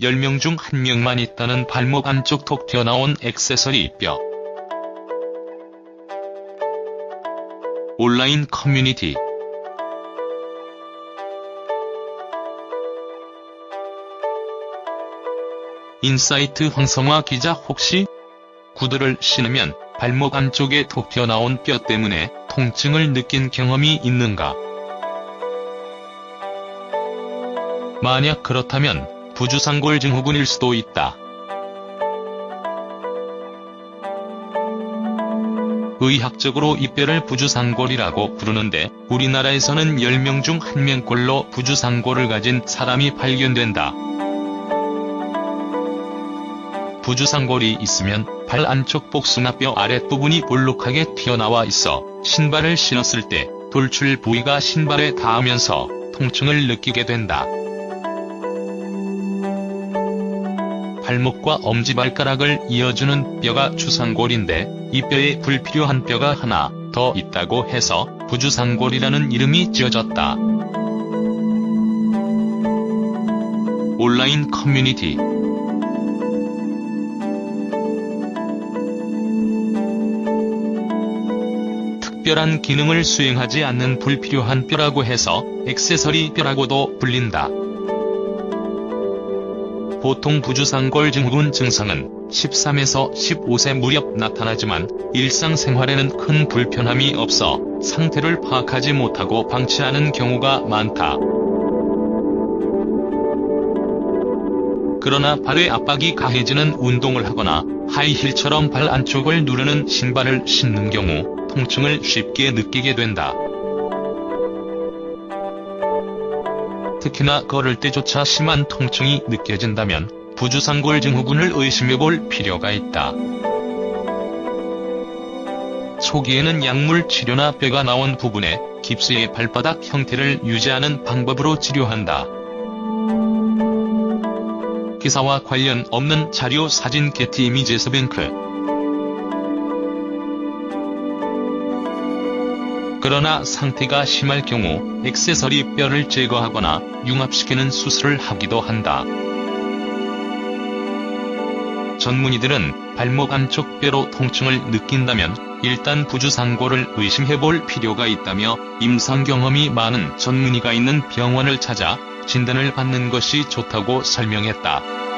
10명 중 1명만 있다는 발목 안쪽 톡 튀어나온 액세서리 뼈. 온라인 커뮤니티 인사이트 황성화 기자 혹시 구두를 신으면 발목 안쪽에 톡 튀어나온 뼈 때문에 통증을 느낀 경험이 있는가? 만약 그렇다면 부주상골 증후군일 수도 있다. 의학적으로 이 뼈를 부주상골이라고 부르는데 우리나라에서는 10명 중 1명꼴로 부주상골을 가진 사람이 발견된다. 부주상골이 있으면 발 안쪽 복숭아 뼈 아랫부분이 볼록하게 튀어나와 있어 신발을 신었을 때 돌출 부위가 신발에 닿으면서 통증을 느끼게 된다. 발목과 엄지발가락을 이어주는 뼈가 주상골인데 이 뼈에 불필요한 뼈가 하나 더 있다고 해서 부주상골이라는 이름이 지어졌다. 온라인 커뮤니티 특별한 기능을 수행하지 않는 불필요한 뼈라고 해서 액세서리 뼈라고도 불린다. 보통 부주상골 증후군 증상은 13에서 15세 무렵 나타나지만 일상생활에는 큰 불편함이 없어 상태를 파악하지 못하고 방치하는 경우가 많다. 그러나 발의 압박이 강해지는 운동을 하거나 하이힐처럼 발 안쪽을 누르는 신발을 신는 경우 통증을 쉽게 느끼게 된다. 특히나 걸을 때조차 심한 통증이 느껴진다면 부주상골 증후군을 의심해볼 필요가 있다. 초기에는 약물 치료나 뼈가 나온 부분에 깁스의 발바닥 형태를 유지하는 방법으로 치료한다. 기사와 관련 없는 자료 사진 게티 이미지에서 뱅크 그러나 상태가 심할 경우 액세서리 뼈를 제거하거나 융합시키는 수술을 하기도 한다. 전문의들은 발목 안쪽 뼈로 통증을 느낀다면 일단 부주상골을 의심해볼 필요가 있다며 임상 경험이 많은 전문의가 있는 병원을 찾아 진단을 받는 것이 좋다고 설명했다.